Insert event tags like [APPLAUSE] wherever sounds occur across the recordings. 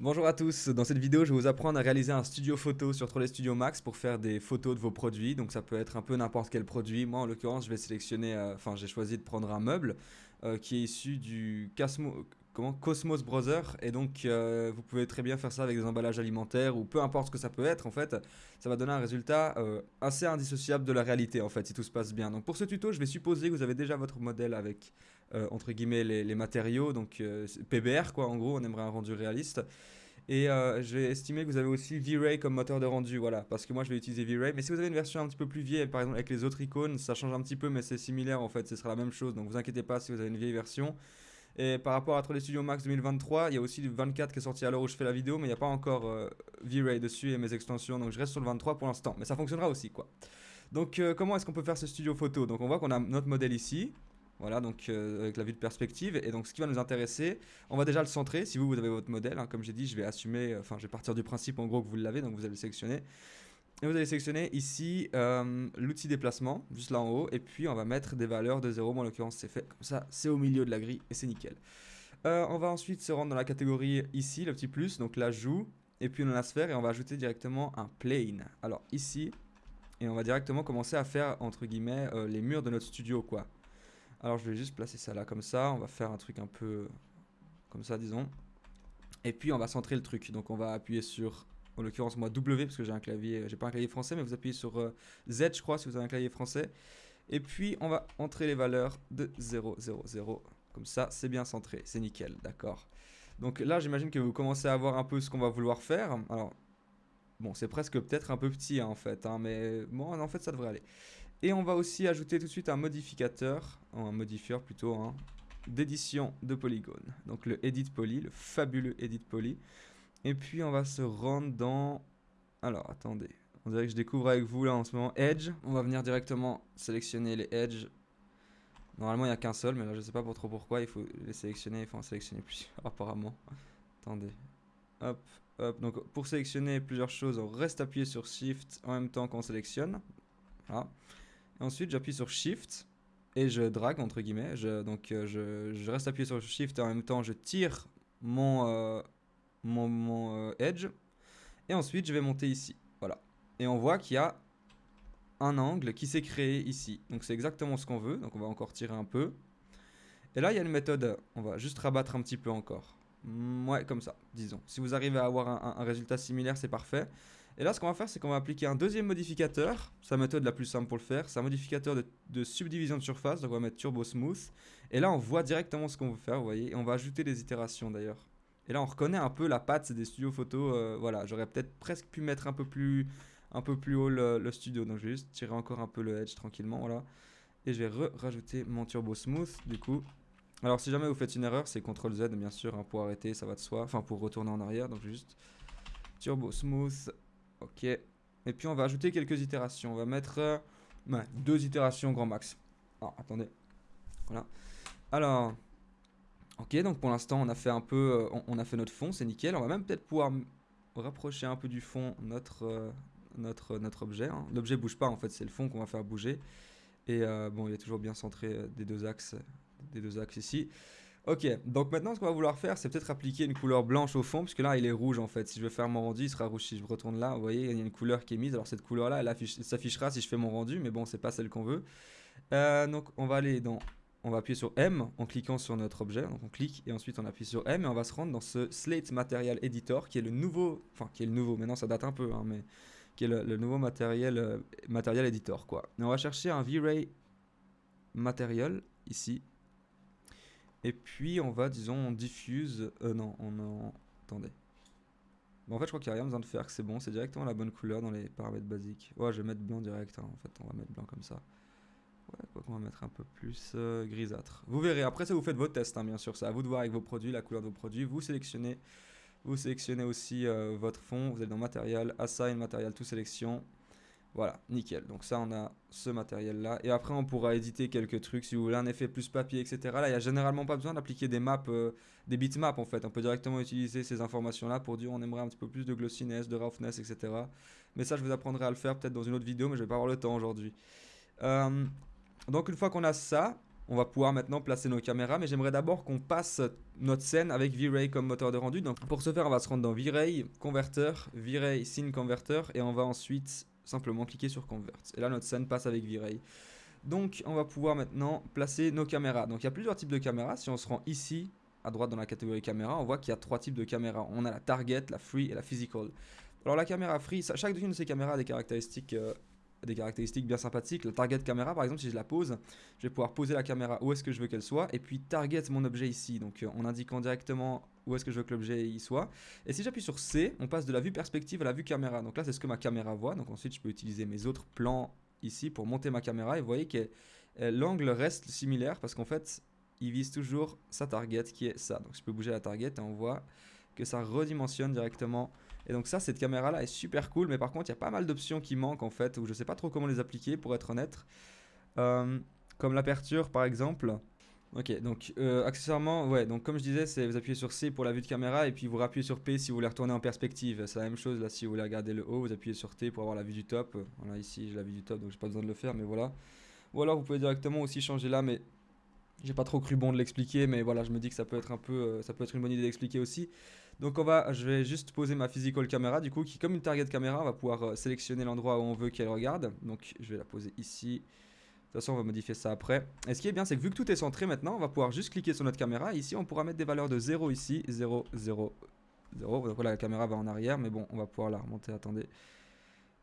Bonjour à tous, dans cette vidéo je vais vous apprendre à réaliser un studio photo sur Trolley Studio Max pour faire des photos de vos produits, donc ça peut être un peu n'importe quel produit, moi en l'occurrence je vais sélectionner, euh, enfin j'ai choisi de prendre un meuble euh, qui est issu du comment, Cosmos Browser et donc euh, vous pouvez très bien faire ça avec des emballages alimentaires ou peu importe ce que ça peut être en fait, ça va donner un résultat assez indissociable de la réalité en fait si tout se passe bien. Donc pour ce tuto je vais supposer que vous avez déjà votre modèle avec entre guillemets les, matériaux, donc PBR quoi en gros, on aimerait un rendu réaliste. Et euh, je vais estimer que vous avez aussi V-Ray comme moteur de rendu, voilà, parce que moi je vais utiliser V-Ray. Mais si vous avez une version un petit peu plus vieille, par exemple avec les autres icônes, ça change un petit peu, mais c'est similaire en fait, ce sera la même chose. Donc vous inquiétez pas si vous avez une vieille version. Et par rapport à Trolley Studio Max 2023, il y a aussi le 24 qui est sorti à l'heure où je fais la vidéo, mais il n'y a pas encore euh, V-Ray dessus et mes extensions, donc je reste sur le 23 pour l'instant. Mais ça fonctionnera aussi, quoi. Donc euh, comment est-ce qu'on peut faire ce studio photo? Donc on voit qu'on a notre modèle ici, voilà, donc euh, avec la vue de perspective. Et donc ce qui va nous intéresser, on va déjà le centrer. Si vous, vous avez votre modèle, hein, comme j'ai dit, je vais assumer, enfin je vais partir du principe en gros que vous l'avez, donc vous allez le sélectionner. Et vous allez sélectionner ici euh, l'outil déplacement, juste là en haut. Et puis on va mettre des valeurs de 0, moi en l'occurrence c'est fait comme ça, c'est au milieu de la grille et c'est nickel. Euh, on va ensuite se rendre dans la catégorie ici, le petit plus, donc l'ajout. Et puis on a la sphère et on va ajouter directement un plane. Alors ici, et on va directement commencer à faire entre guillemets les murs de notre studio quoi. Alors je vais juste placer ça là comme ça. On va faire un truc un peu comme ça, disons. Et puis on va centrer le truc. Donc on va appuyer sur, en l'occurrence moi W parce que j'ai un clavier, j'ai pas un clavier français, mais vous appuyez sur euh, Z je crois si vous avez un clavier français. Et puis on va entrer les valeurs de 0, 0, 0. Comme ça, c'est bien centré, c'est nickel, d'accord. Donc là, j'imagine que vous commencez à voir un peu ce qu'on va vouloir faire. Alors, bon, c'est presque peut-être un peu petit hein, en fait, hein, mais bon, en fait, ça devrait aller. Et on va aussi ajouter tout de suite un modificateur, un modifieur plutôt, hein, d'édition de polygone. Donc le Edit Poly, le fabuleux Edit Poly. Et puis on va se rendre dans... Alors attendez, on dirait que je découvre avec vous là en ce moment Edge. On va venir directement sélectionner les Edge. Normalement il n'y a qu'un seul, mais là je sais pas pour trop pourquoi. Il faut les sélectionner, il faut en sélectionner plusieurs [LAUGHS] apparemment. Attendez. Hop, hop. Donc pour sélectionner plusieurs choses, on reste appuyé sur Shift en même temps qu'on sélectionne. Voilà ensuite, j'appuie sur Shift et je drague, entre guillemets. Je, donc, euh, je, reste appuyé sur Shift et en même temps, je tire mon, euh, mon, euh, Edge. Et ensuite, je vais monter ici. Voilà. Et on voit qu'il y a un angle qui s'est créé ici. Donc, c'est exactement ce qu'on veut. Donc, on va encore tirer un peu. Et là, il y a une méthode. On va juste rabattre un petit peu encore. Ouais, comme ça, disons. Si vous arrivez à avoir un, résultat similaire, c'est parfait. Et là, ce qu'on va faire, c'est qu'on va appliquer un deuxième modificateur. La méthode la plus simple pour le faire. C'est un modificateur de, subdivision de surface. Donc, on va mettre Turbo Smooth. Et là, on voit directement ce qu'on veut faire, vous voyez. Et on va ajouter des itérations, d'ailleurs. Et là, on reconnaît un peu la patte des studios photos. Euh, voilà, j'aurais peut-être presque pu mettre un peu plus, un peu plus haut le, studio. Donc, je vais juste tirer encore un peu le edge tranquillement, voilà. Et je vais rajouter mon Turbo Smooth, du coup. Alors si jamais vous faites une erreur, c'est CTRL Z bien sûr hein, pour arrêter, ça va de soi. Enfin pour retourner en arrière, donc juste Turbo Smooth. Ok. Et puis on va ajouter quelques itérations. On va mettre euh, deux itérations grand max. Ah, attendez. Voilà. Alors, ok, donc pour l'instant on a fait un peu, euh, on, a fait notre fond, c'est nickel. On va même peut-être pouvoir rapprocher un peu du fond notre, euh, notre objet. Hein. L'objet bouge pas en fait, c'est le fond qu'on va faire bouger. Et bon, il est toujours bien centré des deux axes des deux axes ici. Ok, donc maintenant ce qu'on va vouloir faire, c'est peut-être appliquer une couleur blanche au fond, puisque là il est rouge en fait. Si je veux faire mon rendu, il sera rouge. Si je retourne là, vous voyez, il y a une couleur qui est mise. Alors cette couleur là, elle s'affichera si je fais mon rendu, mais bon, c'est pas celle qu'on veut. Euh, donc on va aller dans, on va appuyer sur M en cliquant sur notre objet. Donc on clique et ensuite on appuie sur M et on va se rendre dans ce Slate Material Editor qui est le nouveau, enfin qui est le nouveau, maintenant ça date un peu, hein, mais qui est le, nouveau matériel, euh, matériel editor quoi. Et on va chercher un V-Ray Material ici et puis on va, disons, on diffuse... Euh, non, on en... Attendez. En fait, je crois qu'il n'y a rien besoin de faire, que c'est bon. C'est directement la bonne couleur dans les paramètres basiques. Ouais, je vais mettre blanc direct, hein, en fait. On va mettre blanc comme ça. Ouais, quoi qu'on va mettre un peu plus euh, grisâtre. Vous verrez, après ça, vous faites vos tests, hein, bien sûr. C'est à vous de voir avec vos produits, la couleur de vos produits. Vous sélectionnez, vous sélectionnez aussi euh, votre fond. Vous allez dans Matériel, Assign, Matériel, tout sélection. Voilà, nickel. Donc ça, on a ce matériel-là. Et après, on pourra éditer quelques trucs. Si vous voulez un effet plus papier, etc. Là, il n'y a généralement pas besoin d'appliquer des maps, euh, des bitmaps en fait. On peut directement utiliser ces informations-là pour dire on aimerait un petit peu plus de glossiness, de roughness, etc. Mais ça, je vous apprendrai à le faire peut-être dans une autre vidéo, mais je vais pas avoir le temps aujourd'hui. Euh, donc une fois qu'on a ça, on va pouvoir maintenant placer nos caméras, mais j'aimerais d'abord qu'on passe notre scène avec V-Ray comme moteur de rendu. Donc pour ce faire, on va se rendre dans V-Ray, converteur, V-Ray Scene Converter, et on va ensuite simplement cliquer sur Convert. Et là, notre scène passe avec V-Ray. Donc on va pouvoir maintenant placer nos caméras. Donc il y a plusieurs types de caméras. Si on se rend ici, à droite dans la catégorie caméra, on voit qu'il y a trois types de caméras. On a la target, la free et la physical. Alors la caméra free, chaque une de ces caméras a des caractéristiques euh, des caractéristiques bien sympathiques. La target caméra, par exemple, si je la pose, je vais pouvoir poser la caméra où est-ce que je veux qu'elle soit, et puis target mon objet ici, donc euh, en indiquant directement où est-ce que je veux que l'objet y soit. Et si j'appuie sur C, on passe de la vue perspective à la vue caméra. Donc là, c'est ce que ma caméra voit. Donc ensuite, je peux utiliser mes autres plans ici pour monter ma caméra. Et vous voyez que euh, l'angle reste similaire parce qu'en fait, il vise toujours sa target qui est ça. Donc je peux bouger la target et on voit que ça redimensionne directement et donc ça, cette caméra-là est super cool, mais par contre, il y a pas mal d'options qui manquent en fait, où je sais pas trop comment les appliquer pour être honnête. Euh, comme l'aperture par exemple. Ok, donc euh, accessoirement, ouais, donc comme je disais, c'est vous appuyez sur C pour la vue de caméra et puis vous rappuyez sur P si vous voulez retourner en perspective. C'est la même chose là, si vous voulez regarder le haut, vous appuyez sur T pour avoir la vue du top. Voilà, ici j'ai la vue du top donc j'ai pas besoin de le faire, mais voilà. Ou alors vous pouvez directement aussi changer là, mais j'ai pas trop cru bon de l'expliquer, mais voilà, je me dis que ça peut être un peu, euh, ça peut être une bonne idée d'expliquer aussi. Donc on va, je vais juste poser ma physical caméra du coup, qui comme une target caméra, on va pouvoir euh, sélectionner l'endroit où on veut qu'elle regarde. Donc je vais la poser ici. De toute façon, on va modifier ça après. Et ce qui est bien, c'est que vu que tout est centré maintenant, on va pouvoir juste cliquer sur notre caméra. ici, on pourra mettre des valeurs de 0 ici, 0, 0, 0. Donc voilà, la caméra va en arrière, mais bon, on va pouvoir la remonter. Attendez.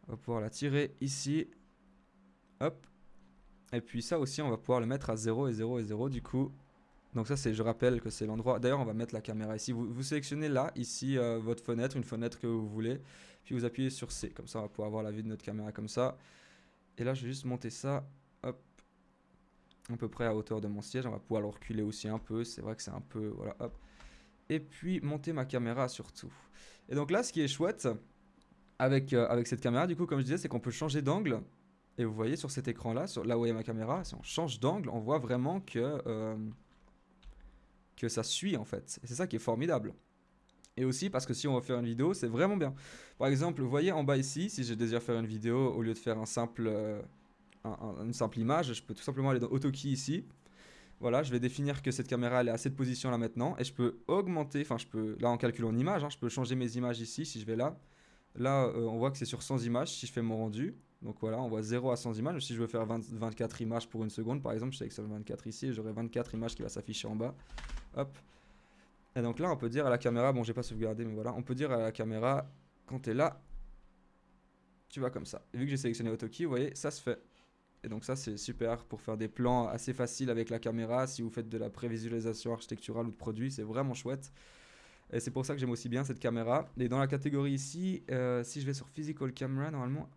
On va pouvoir la tirer ici. Hop. Et puis ça aussi, on va pouvoir le mettre à 0 et 0 et 0 du coup. Donc ça, c'est, je rappelle que c'est l'endroit... D'ailleurs, on va mettre la caméra ici. Vous, vous sélectionnez là, ici, euh, votre fenêtre, une fenêtre que vous voulez. Puis vous appuyez sur C. Comme ça, on va pouvoir avoir la vue de notre caméra comme ça. Et là, je vais juste monter ça. Hop. À peu près à hauteur de mon siège. On va pouvoir le reculer aussi un peu. C'est vrai que c'est un peu... Voilà, hop. Et puis, monter ma caméra surtout. Et donc là, ce qui est chouette avec, euh, avec cette caméra, du coup, comme je disais, c'est qu'on peut changer d'angle. Et vous voyez sur cet écran-là, là où est ma caméra, si on change d'angle, on voit vraiment que, euh, que ça suit en fait. C'est ça qui est formidable. Et aussi parce que si on veut faire une vidéo, c'est vraiment bien. Par exemple, vous voyez en bas ici, si je désire faire une vidéo, au lieu de faire un simple, euh, une simple image, je peux tout simplement aller dans AutoKey ici. Voilà, je vais définir que cette caméra elle est à cette position là maintenant. Et je peux augmenter, enfin je peux, là en calculant une image, hein, je peux changer mes images ici si je vais là. Là, euh, on voit que c'est sur 100 images si je fais mon rendu. Donc voilà, on voit 0 à 100 images. Si je veux faire 24 images pour une seconde, par exemple, je sélectionne 24 ici, j'aurai 24 images qui va s'afficher en bas. Hop. Et donc là, on peut dire à la caméra, bon, j'ai pas sauvegardé, mais voilà, on peut dire à la caméra, quand tu es là, tu vas comme ça. Et vu que j'ai sélectionné AutoKey, vous voyez, ça se fait. Et donc ça, c'est super pour faire des plans assez faciles avec la caméra. Si vous faites de la prévisualisation architecturale ou de produits, c'est vraiment chouette. Et c'est pour ça que j'aime aussi bien cette caméra. Et dans la catégorie ici, euh, si je vais sur Physical Camera, normalement,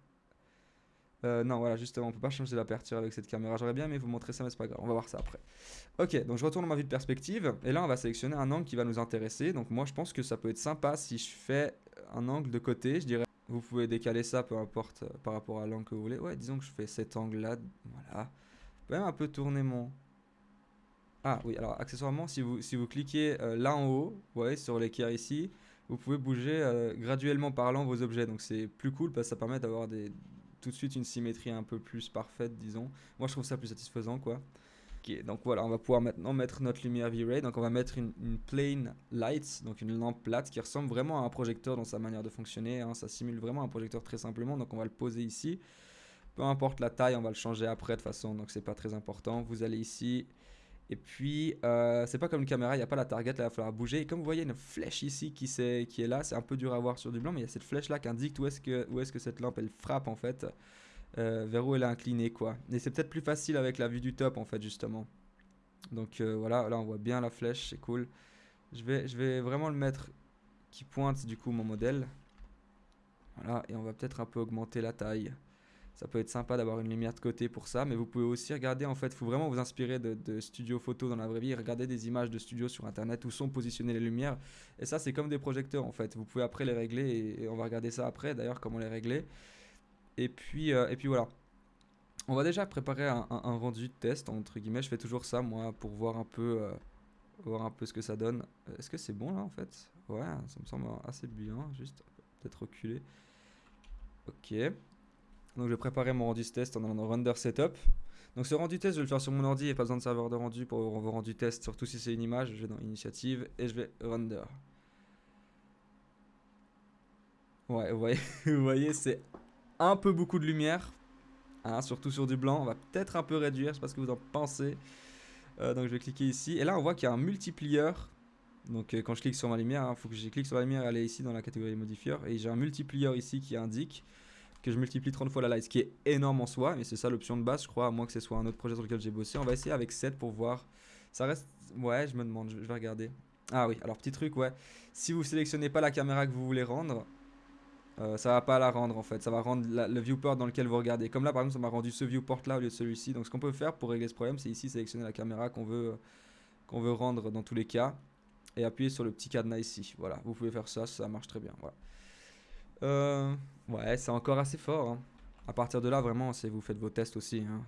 euh, non, voilà, justement, on peut pas changer l'aperture avec cette caméra. J'aurais bien aimé vous montrer ça, mais c'est pas grave. On va voir ça après. Ok, donc je retourne dans ma vue de perspective. Et là, on va sélectionner un angle qui va nous intéresser. Donc moi, je pense que ça peut être sympa si je fais un angle de côté, je dirais. Vous pouvez décaler ça, peu importe, euh, par rapport à l'angle que vous voulez. Ouais, disons que je fais cet angle-là. Voilà. Je peux même un peu tourner mon... Ah oui, alors accessoirement, si vous, si vous cliquez euh, là en haut, vous voyez, sur l'équerre ici, vous pouvez bouger graduellement parlant vos objets. Donc c'est plus cool parce que ça permet d'avoir des, tout de suite une symétrie un peu plus parfaite, disons. Moi, je trouve ça plus satisfaisant, quoi. donc voilà, on va pouvoir maintenant mettre notre lumière V-Ray. Donc on va mettre une, une, plain light, donc une lampe plate qui ressemble vraiment à un projecteur dans sa manière de fonctionner. Hein. Ça simule vraiment un projecteur très simplement. Donc on va le poser ici. Peu importe la taille, on va le changer après de toute façon, donc c'est pas très important. Vous allez ici, et puis, euh, c'est pas comme une caméra, il n'y a pas la target, là, il va falloir bouger. Et comme vous voyez, une flèche ici qui, est, qui est là, c'est un peu dur à voir sur du blanc, mais il y a cette flèche là qui indique où est-ce que, que cette lampe elle frappe en fait, euh, vers où elle est inclinée quoi. Et c'est peut-être plus facile avec la vue du top en fait, justement. Donc euh, voilà, là on voit bien la flèche, c'est cool. Je vais, je vais vraiment le mettre qui pointe du coup mon modèle. Voilà, et on va peut-être un peu augmenter la taille. Ça peut être sympa d'avoir une lumière de côté pour ça, mais vous pouvez aussi regarder, en fait, il faut vraiment vous inspirer de, de studios photo dans la vraie vie, regarder des images de studios sur Internet où sont positionnées les lumières. Et ça, c'est comme des projecteurs, en fait. Vous pouvez après les régler, et, on va regarder ça après, d'ailleurs, comment les régler. Et puis, euh, et puis voilà. On va déjà préparer un, rendu de test, entre guillemets. Je fais toujours ça, moi, pour voir un peu, euh, voir un peu ce que ça donne. Est-ce que c'est bon, là, en fait? Ouais, ça me semble assez bien, juste peut-être reculer. Ok. Donc je vais préparer mon rendu test en allant dans Render Setup. Donc ce rendu test, je vais le faire sur mon ordi et pas besoin de serveur de rendu pour vos rendu test, surtout si c'est une image. Je vais dans initiative et je vais render. Ouais, vous voyez, [LAUGHS] voyez c'est un peu beaucoup de lumière, hein, surtout sur du blanc. On va peut-être un peu réduire, je sais pas ce que vous en pensez. Euh, donc je vais cliquer ici. Et là, on voit qu'il y a un multiplier. Donc euh, quand je clique sur ma lumière, il hein, faut que je clique sur la lumière et aller ici dans la catégorie modifier. Et j'ai un multiplier ici qui indique que je multiplie 30 fois la light, ce qui est énorme en soi. Mais c'est ça l'option de base, je crois, à moins que ce soit un autre projet sur lequel j'ai bossé. On va essayer avec 7 pour voir. Ça reste... Ouais, je me demande, je vais regarder. Ah oui, alors petit truc, ouais. Si vous sélectionnez pas la caméra que vous voulez rendre, euh, ça va pas la rendre en fait, ça va rendre le viewport dans lequel vous regardez. Comme là par exemple ça m'a rendu ce viewport là au lieu de celui-ci. Donc ce qu'on peut faire pour régler ce problème c'est ici sélectionner la caméra qu'on veut, qu'on veut rendre dans tous les cas. Et appuyer sur le petit cadenas ici. Voilà, vous pouvez faire ça, ça marche très bien. Voilà. Euh, ouais, c'est encore assez fort. Hein. À partir de là vraiment vous faites vos tests aussi. Hein.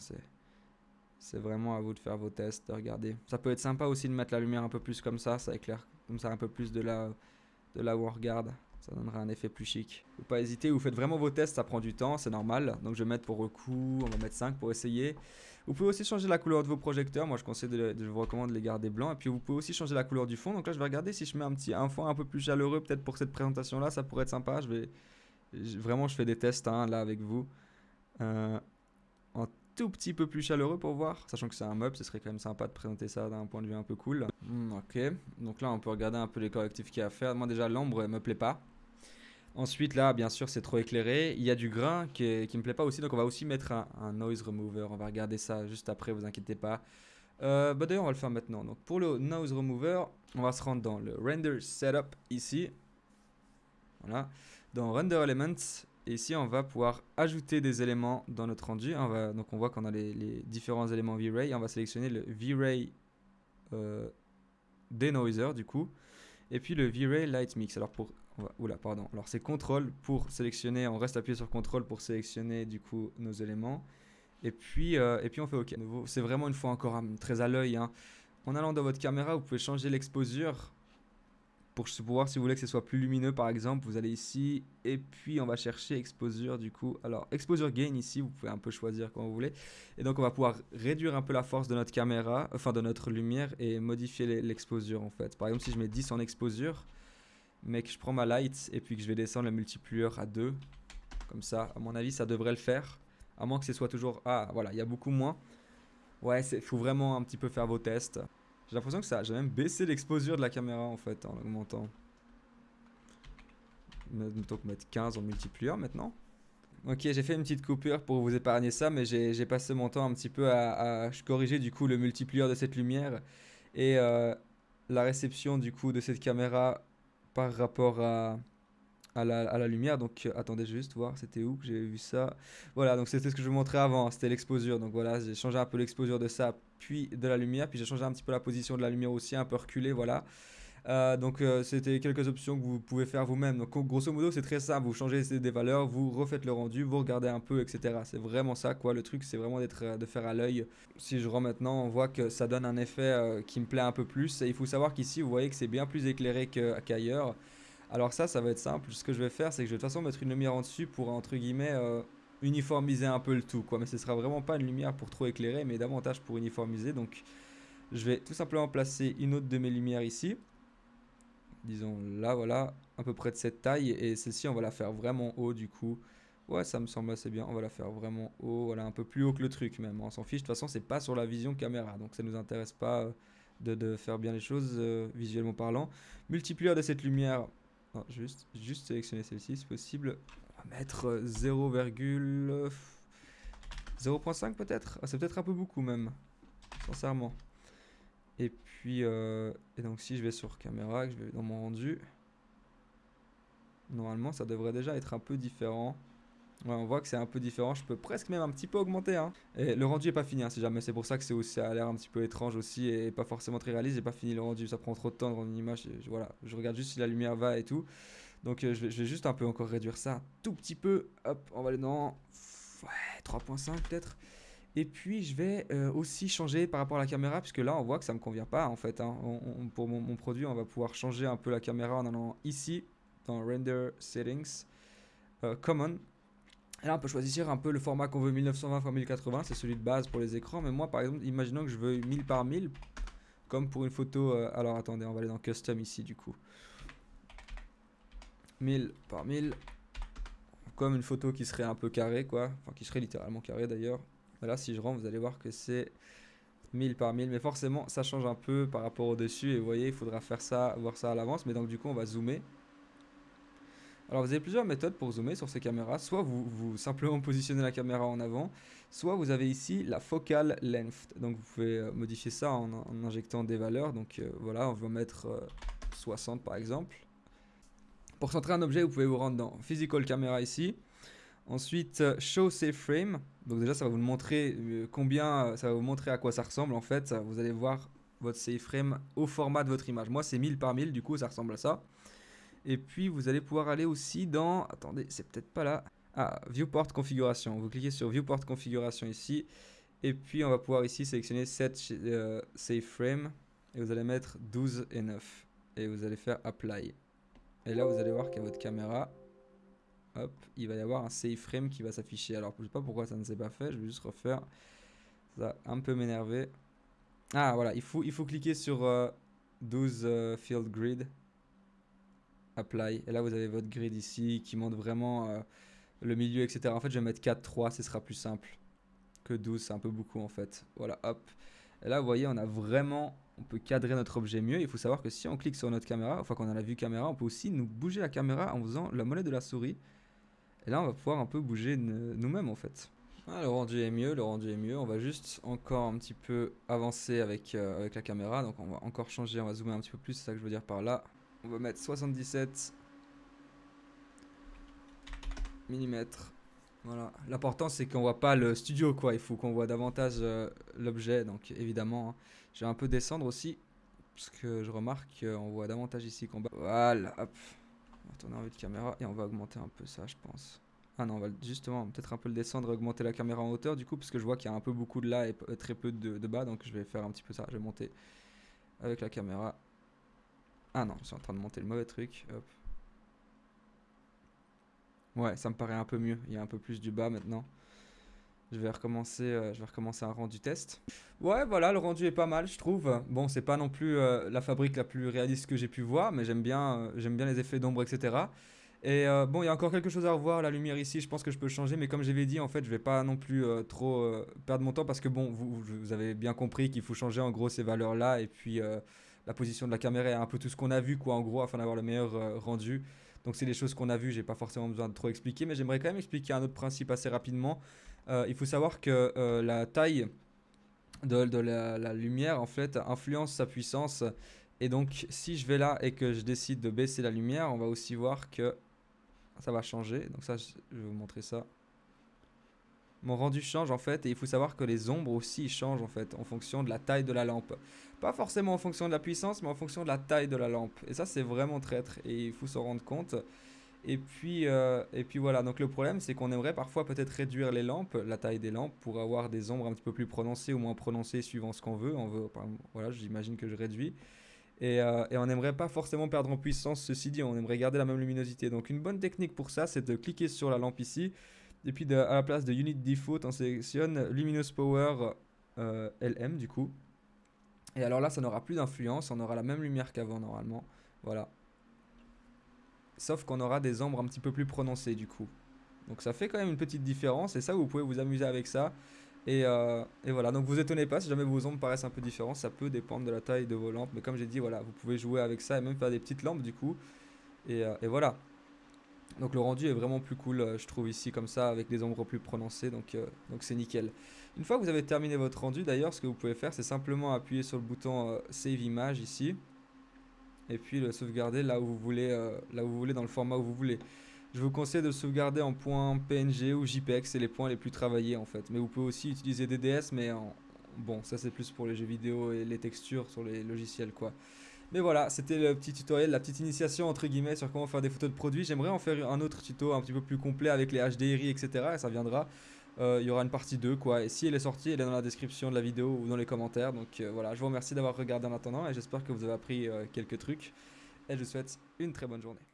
C'est vraiment à vous de faire vos tests, de regarder. Ça peut être sympa aussi de mettre la lumière un peu plus comme ça, ça éclaire comme ça un peu plus de là, de là où on regarde. Ça donnera un effet plus chic. Faut pas hésiter, vous faites vraiment vos tests, ça prend du temps, c'est normal. Donc je vais mettre pour coup, on va mettre 5 pour essayer. Vous pouvez aussi changer la couleur de vos projecteurs. Moi je vous recommande de les garder blancs. Et puis vous pouvez aussi changer la couleur du fond. Donc là je vais regarder si je mets un petit fond un peu plus chaleureux peut-être pour cette présentation là, ça pourrait être sympa. Je vais vraiment je fais des tests hein, là avec vous. Euh, en tout petit peu plus chaleureux pour voir, sachant que c'est un meuble, ce serait quand même sympa de présenter ça d'un point de vue un peu cool. Hmm, ok, donc là on peut regarder un peu les correctifs qu'il y a à faire. Moi déjà l'ombre me plaît pas. Ensuite, là, bien sûr, c'est trop éclairé. Il y a du grain qui, ne me plaît pas aussi, donc on va aussi mettre un, noise remover. On va regarder ça juste après, vous inquiétez pas. Euh, bah D'ailleurs, on va le faire maintenant. Donc, pour le noise remover, on va se rendre dans le render setup ici. Voilà. Dans render elements, ici, on va pouvoir ajouter des éléments dans notre rendu. Donc, on voit qu'on a les, différents éléments V-Ray. On va sélectionner le V-Ray euh, denoiser, du coup. Et puis le V-Ray Light Mix. Alors, pour Oula, pardon. Alors c'est contrôle pour sélectionner, on reste appuyé sur contrôle pour sélectionner du coup nos éléments. Et puis, euh, et puis on fait OK. C'est vraiment une fois encore hein, très à l'œil. Hein. En allant dans votre caméra, vous pouvez changer l'exposure pour, voir si vous voulez que ce soit plus lumineux par exemple. Vous allez ici et puis on va chercher exposure du coup. Alors exposure gain ici, vous pouvez un peu choisir quand vous voulez. Et donc on va pouvoir réduire un peu la force de notre caméra, enfin de notre lumière et modifier l'exposure en fait. Par exemple si je mets 10 en exposure, mais que je prends ma light et puis que je vais descendre le multiplier à 2. Comme ça, à mon avis, ça devrait le faire. À moins que ce soit toujours... Ah, voilà, il y a beaucoup moins. Ouais, il faut vraiment un petit peu faire vos tests. J'ai l'impression que ça... J'ai même baissé l'exposure de la caméra, en fait, en augmentant. Mettons mettre 15 en multiplier maintenant. Ok, j'ai fait une petite coupure pour vous épargner ça, mais j'ai passé mon temps un petit peu à, corriger du coup le multiplier de cette lumière. Et euh, la réception du coup de cette caméra rapport à, la, lumière. Donc euh, attendez juste voir, c'était où que j'ai vu ça. Voilà, donc c'était ce que je vous montrais avant, c'était l'exposure. Donc voilà, j'ai changé un peu l'exposure de ça, puis de la lumière, puis j'ai changé un petit peu la position de la lumière aussi, un peu reculé, voilà. Euh, donc euh, c'était quelques options que vous pouvez faire vous-même. Donc grosso modo c'est très simple, vous changez des valeurs, vous refaites le rendu, vous regardez un peu, etc. C'est vraiment ça quoi. Le truc c'est vraiment d'être de faire à l'œil. Si je rends maintenant, on voit que ça donne un effet qui me plaît un peu plus. Et il faut savoir qu'ici vous voyez que c'est bien plus éclairé qu'ailleurs. Alors ça, ça va être simple. Ce que je vais faire, c'est que je vais de toute façon mettre une lumière en dessus pour entre guillemets uniformiser un peu le tout quoi. Mais ce sera vraiment pas une lumière pour trop éclairer, mais davantage pour uniformiser. Donc je vais tout simplement placer une autre de mes lumières ici disons là, voilà, à peu près de cette taille. Et celle-ci, on va la faire vraiment haut du coup. Ouais, ça me semble assez bien. On va la faire vraiment haut, voilà, un peu plus haut que le truc même. On s'en fiche, de toute façon, c'est pas sur la vision caméra. Donc ça nous intéresse pas euh, de, faire bien les choses euh, visuellement parlant. Multiplier de cette lumière, juste, juste sélectionner celle-ci si possible. On va mettre 0,5 euh, peut-être. Ah, c'est peut-être un peu beaucoup même, sincèrement. Et puis, euh, et donc si je vais sur caméra, que je vais dans mon rendu, normalement ça devrait déjà être un peu différent. on voit que c'est un peu différent, je peux presque même un petit peu augmenter. Hein. Et le rendu est pas fini, hein, si jamais c'est pour ça que aussi, ça a l'air un petit peu étrange aussi et pas forcément très réaliste. J'ai pas fini le rendu, ça prend trop de temps dans une image. Je, regarde juste si la lumière va et tout. Donc euh, je, vais, juste un peu encore réduire ça un tout petit peu. Hop, on va aller dans ouais, 3.5 peut-être. Et puis je vais euh, aussi changer par rapport à la caméra, puisque là on voit que ça ne me convient pas en fait. Hein. pour mon, produit, on va pouvoir changer un peu la caméra en allant ici, dans Render Settings, euh, Common. Et là, on peut choisir un peu le format qu'on veut, 1920 x 1080, c'est celui de base pour les écrans. Mais moi, par exemple, imaginons que je veux 1000 par 1000, comme pour une photo... Euh, alors, attendez, on va aller dans Custom ici, du coup. 1000 par 1000. Comme une photo qui serait un peu carrée, quoi. Enfin, qui serait littéralement carrée, d'ailleurs. Là, si je rentre, vous allez voir que c'est 1000 par 1000. Mais forcément, ça change un peu par rapport au dessus. Et vous voyez, il faudra faire ça, voir ça à l'avance. Mais donc, du coup, on va zoomer. Alors vous avez plusieurs méthodes pour zoomer sur ces caméras. Soit vous, vous simplement [LAUGHS] positionnez la caméra en avant, soit vous avez ici la focal length. Donc vous pouvez euh, modifier ça en, injectant des valeurs. Donc euh, voilà, on va mettre 60 euh, par exemple. Pour centrer un objet, vous pouvez vous rendre dans Physical Camera ici. Ensuite, Show Safe Frame. Donc déjà, ça va vous montrer combien, ça va vous montrer à quoi ça ressemble en fait. Vous allez voir votre safe frame au format de votre image. Moi, c'est 1000 par 1000, du coup, ça ressemble à ça. Et puis vous allez pouvoir aller aussi dans... Attendez, c'est peut-être pas là. Ah, Viewport Configuration. Vous cliquez sur Viewport Configuration ici. Et puis on va pouvoir ici sélectionner Set euh, Save Frame. Et vous allez mettre 12 et 9. Et vous allez faire Apply. Et là vous allez voir qu'à votre caméra, hop, il va y avoir un Save Frame qui va s'afficher. Alors je sais pas pourquoi ça ne s'est pas fait. Je vais juste refaire. Ça va un peu m'énerver. Ah voilà, il faut, il faut cliquer sur 12 euh, euh, Field Grid apply. Et là, vous avez votre grid ici qui montre vraiment euh, le milieu, etc. En fait, je vais mettre 4, 3, ce sera plus simple que 12, c'est un peu beaucoup en fait. Voilà, hop. Et là, vous voyez, on a vraiment, on peut cadrer notre objet mieux. Il faut savoir que si on clique sur notre caméra, enfin qu'on a la vue caméra, on peut aussi nous bouger la caméra en faisant la monnaie de la souris. Et là, on va pouvoir un peu bouger nous-mêmes en fait. Ah, le rendu est mieux, le rendu est mieux. On va juste encore un petit peu avancer avec, euh, avec la caméra. Donc on va encore changer, on va zoomer un petit peu plus, c'est ça que je veux dire par là. On va mettre 77 mm. Voilà. L'important c'est qu'on voit pas le studio quoi. Il faut qu'on voit davantage euh, l'objet. Donc évidemment, hein. je vais un peu descendre aussi. Parce que je remarque qu'on voit davantage ici qu'on bas. Voilà, hop. On en vue de caméra et on va augmenter un peu ça je pense. Ah non, on va justement peut-être un peu le descendre, augmenter la caméra en hauteur du coup, parce que je vois qu'il y a un peu beaucoup de là et très peu de, bas, donc je vais faire un petit peu ça. Je vais monter avec la caméra. Ah non, je suis en train de monter le mauvais truc. Ouais, ça me paraît un peu mieux. Il y a un peu plus du bas maintenant. Je vais recommencer, euh, je vais recommencer un rendu test. Ouais, voilà, le rendu est pas mal, je trouve. Bon, c'est pas non plus euh, la fabrique la plus réaliste que j'ai pu voir, mais j'aime bien, euh, bien les effets d'ombre, etc. Et bon, il y a encore quelque chose à revoir. La lumière ici, je pense que je peux changer, mais comme j'avais dit, en fait, je vais pas non plus trop perdre mon temps parce que bon, vous, vous avez bien compris qu'il faut changer en gros ces valeurs-là et puis la position de la caméra et un peu tout ce qu'on a vu, quoi, en gros, afin d'avoir le meilleur rendu. Donc c'est des choses qu'on a vues, j'ai pas forcément besoin de trop expliquer, mais j'aimerais quand même expliquer un autre principe assez rapidement. Euh, il faut savoir que euh, la taille de, la, lumière en fait influence sa puissance. Et donc si je vais là et que je décide de baisser la lumière, on va aussi voir que ça va changer. Donc ça, je vais vous montrer ça. Mon rendu change en fait et il faut savoir que les ombres aussi changent en fait en fonction de la taille de la lampe. Pas forcément en fonction de la puissance mais en fonction de la taille de la lampe. Et ça c'est vraiment traître et il faut s'en rendre compte. Et puis, euh, et puis voilà, donc le problème c'est qu'on aimerait parfois peut-être réduire les lampes, la taille des lampes pour avoir des ombres un petit peu plus prononcées ou moins prononcées suivant ce qu'on veut. On veut, voilà, j'imagine que je réduis. Et, euh, et on n'aimerait pas forcément perdre en puissance, ceci dit, on aimerait garder la même luminosité. Donc une bonne technique pour ça c'est de cliquer sur la lampe ici et puis à la place de Unit Default, on sélectionne Luminous Power euh, LM du coup. Et alors là, ça n'aura plus d'influence, on aura la même lumière qu'avant normalement. Voilà. Sauf qu'on aura des ombres un petit peu plus prononcées du coup. Donc ça fait quand même une petite différence et ça, vous pouvez vous amuser avec ça. Et, euh, et, voilà, donc vous étonnez pas si jamais vos ombres paraissent un peu différentes, ça peut dépendre de la taille de vos lampes. Mais comme j'ai dit, voilà, vous pouvez jouer avec ça et même faire des petites lampes du coup. Et, euh, voilà. Donc le rendu est vraiment plus cool, euh, je trouve ici comme ça, avec des ombres plus prononcées, donc c'est nickel. Une fois que vous avez terminé votre rendu, d'ailleurs, ce que vous pouvez faire, c'est simplement appuyer sur le bouton Save Image ici, et puis le sauvegarder là où vous voulez, là où vous voulez, dans le format où vous voulez. Je vous conseille de sauvegarder en point PNG ou JPEG, c'est les points les plus travaillés en fait. Mais vous pouvez aussi utiliser DDS, mais bon, ça c'est plus pour les jeux vidéo et les textures sur les logiciels quoi. Mais voilà, c'était le petit tutoriel, la petite initiation entre guillemets sur comment faire des photos de produits. J'aimerais en faire un autre tuto un petit peu plus complet avec les HDRI, etc. Et ça viendra. Euh, il y aura une partie 2 quoi. Et si elle est sortie, elle est dans la description de la vidéo ou dans les commentaires. Donc euh, voilà, je vous remercie d'avoir regardé en attendant et j'espère que vous avez appris euh, quelques trucs. Et je vous souhaite une très bonne journée.